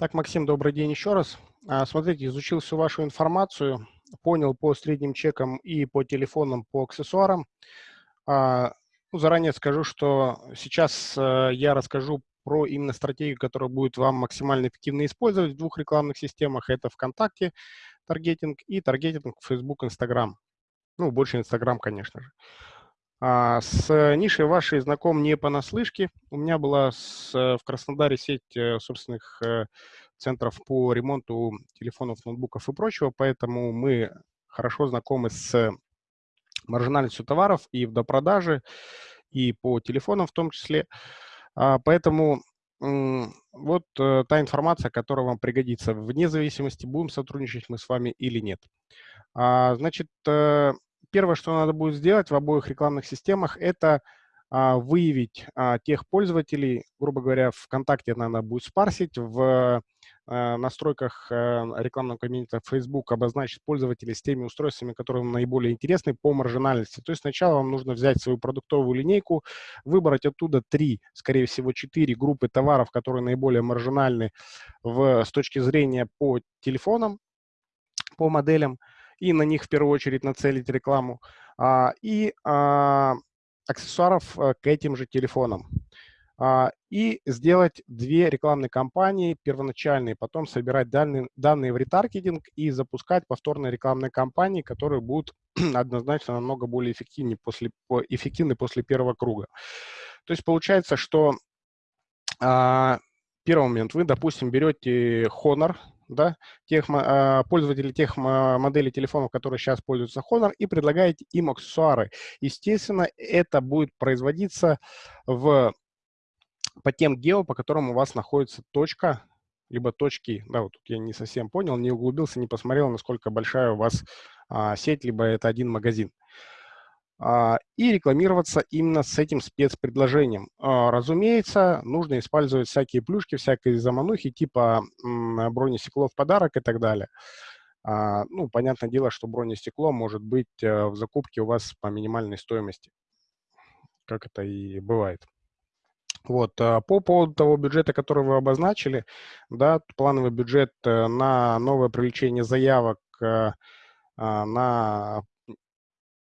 Так, Максим, добрый день еще раз. А, смотрите, изучил всю вашу информацию, понял по средним чекам и по телефонам, по аксессуарам. А, ну, заранее скажу, что сейчас э, я расскажу про именно стратегию, которая будет вам максимально эффективно использовать в двух рекламных системах. Это ВКонтакте таргетинг и таргетинг Facebook, Instagram. Ну, больше Instagram, конечно же. А, с нишей вашей знаком не понаслышке. У меня была с, в Краснодаре сеть э, собственных э, центров по ремонту телефонов, ноутбуков и прочего, поэтому мы хорошо знакомы с маржинальностью товаров и в допродаже, и по телефонам в том числе. А, поэтому вот э, та информация, которая вам пригодится, вне зависимости, будем сотрудничать мы с вами или нет. А, значит, первое, что надо будет сделать в обоих рекламных системах, это а, выявить а, тех пользователей, грубо говоря, ВКонтакте надо будет спарсить, в а, настройках рекламного кабинета Facebook обозначить пользователей с теми устройствами, которые вам наиболее интересны по маржинальности. То есть сначала вам нужно взять свою продуктовую линейку, выбрать оттуда три, скорее всего, четыре группы товаров, которые наиболее маржинальны в, с точки зрения по телефонам, по моделям, и на них в первую очередь нацелить рекламу, а, и а, аксессуаров э, к этим же телефонам. А, и сделать две рекламные кампании первоначальные, потом собирать данные, данные в ретаргетинг и запускать повторные рекламные кампании, которые будут однозначно намного более эффективнее после, эффективны после первого круга. То есть получается, что первый момент, вы, допустим, берете Honor, да, тех, э, пользователей тех моделей телефонов, которые сейчас пользуются Honor, и предлагаете им аксессуары. Естественно, это будет производиться в, по тем гео, по которым у вас находится точка, либо точки, да, вот тут я не совсем понял, не углубился, не посмотрел, насколько большая у вас а, сеть, либо это один магазин. А, и рекламироваться именно с этим спецпредложением. А, разумеется, нужно использовать всякие плюшки, всякие заманухи, типа бронестекло в подарок и так далее. А, ну, понятное дело, что бронестекло может быть э, в закупке у вас по минимальной стоимости, как это и бывает. Вот, по поводу того бюджета, который вы обозначили, да, плановый бюджет э, на новое привлечение заявок э, на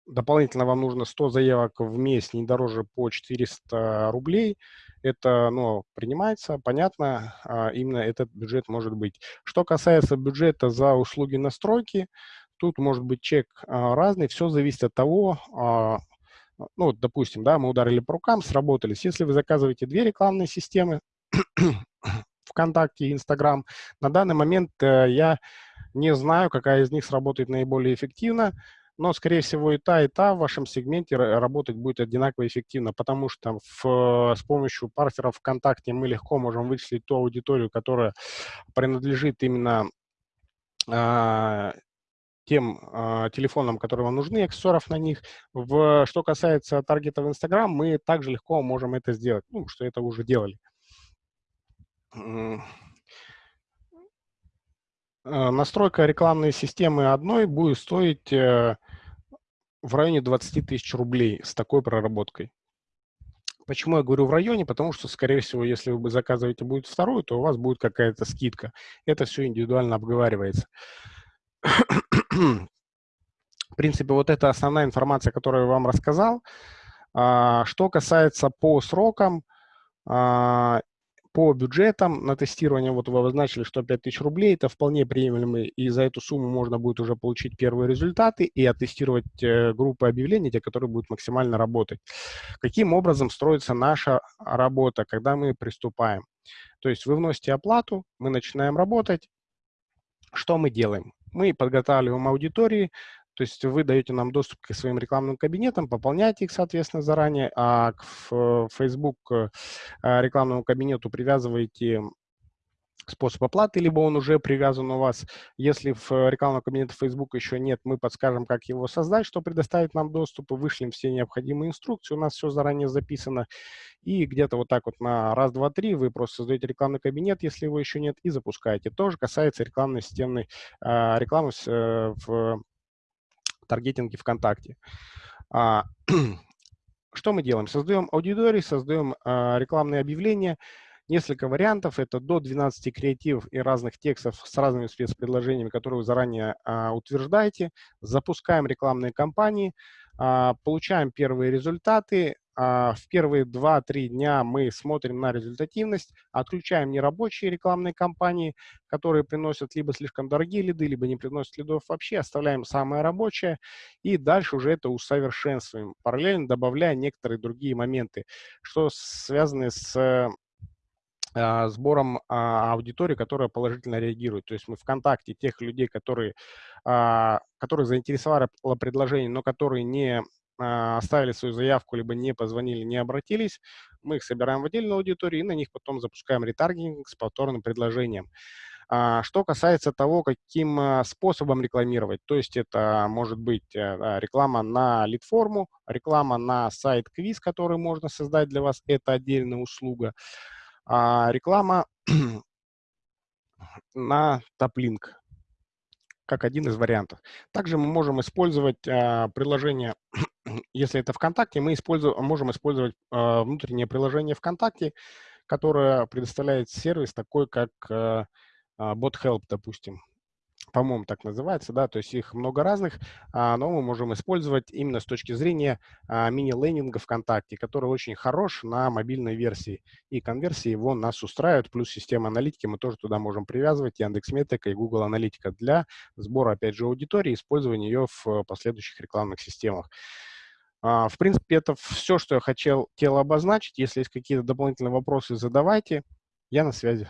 Дополнительно вам нужно 100 заявок в месяц, не дороже по 400 рублей. Это ну, принимается, понятно, а, именно этот бюджет может быть. Что касается бюджета за услуги настройки, тут может быть чек а, разный, все зависит от того, а, ну, допустим, да, мы ударили по рукам, сработались. Если вы заказываете две рекламные системы, ВКонтакте и Инстаграм, на данный момент э, я не знаю, какая из них сработает наиболее эффективно но, скорее всего, и та, и та в вашем сегменте работать будет одинаково эффективно, потому что в, с помощью парсеров ВКонтакте мы легко можем вычислить ту аудиторию, которая принадлежит именно а, тем а, телефонам, которые вам нужны, аксессуаров на них. В, что касается таргета в Instagram, мы также легко можем это сделать, ну, что это уже делали. Э, настройка рекламной системы одной будет стоить э, в районе 20 тысяч рублей с такой проработкой. Почему я говорю в районе? Потому что, скорее всего, если вы заказываете будет вторую, то у вас будет какая-то скидка. Это все индивидуально обговаривается. В принципе, вот это основная информация, которую я вам рассказал. А, что касается по срокам, а, по бюджетам на тестирование, вот вы обозначили, что 5000 рублей, это вполне приемлемый, и за эту сумму можно будет уже получить первые результаты и оттестировать э, группы объявлений, те, которые будут максимально работать. Каким образом строится наша работа, когда мы приступаем? То есть вы вносите оплату, мы начинаем работать. Что мы делаем? Мы подготавливаем аудитории, то есть вы даете нам доступ к своим рекламным кабинетам, пополняете их, соответственно, заранее, а к Facebook э, рекламному кабинету привязываете способ оплаты, либо он уже привязан у вас. Если в рекламном кабинете Facebook еще нет, мы подскажем, как его создать, что предоставит нам доступ, и вышлем все необходимые инструкции. У нас все заранее записано. И где-то вот так вот на раз, два, три вы просто создаете рекламный кабинет, если его еще нет, и запускаете. Тоже касается рекламной системной э, рекламы э, в таргетинге ВКонтакте. А, что мы делаем? Создаем аудитории, создаем а, рекламные объявления. Несколько вариантов, это до 12 креативов и разных текстов с разными спецпредложениями, которые вы заранее а, утверждаете. Запускаем рекламные кампании, а, получаем первые результаты, в первые 2-3 дня мы смотрим на результативность, отключаем нерабочие рекламные кампании, которые приносят либо слишком дорогие лиды, либо не приносят лидов вообще, оставляем самое рабочее и дальше уже это усовершенствуем, параллельно добавляя некоторые другие моменты, что связаны с а, сбором а, аудитории, которая положительно реагирует. То есть мы ВКонтакте тех людей, которые, которые заинтересовали предложение, но которые не а, оставили свою заявку, либо не позвонили, не обратились, мы их собираем в отдельную аудиторию и на них потом запускаем ретаргетинг с повторным предложением. А, что касается того, каким а, способом рекламировать, то есть это может быть э, реклама на лид-форму, реклама на сайт-квиз, который можно создать для вас, это отдельная услуга, реклама на топлинк, как один из вариантов. Также мы можем использовать приложение если это ВКонтакте, мы используем, можем использовать э, внутреннее приложение ВКонтакте, которое предоставляет сервис такой, как э, BotHelp, допустим. По-моему, так называется, да, то есть их много разных, а, но мы можем использовать именно с точки зрения а, мини-лендинга ВКонтакте, который очень хорош на мобильной версии, и конверсии его нас устраивают, плюс система аналитики мы тоже туда можем привязывать, Яндекс.Метрика и Google Аналитика для сбора, опять же, аудитории, использования ее в последующих рекламных системах. А, в принципе, это все, что я хотел, хотел обозначить. Если есть какие-то дополнительные вопросы, задавайте. Я на связи.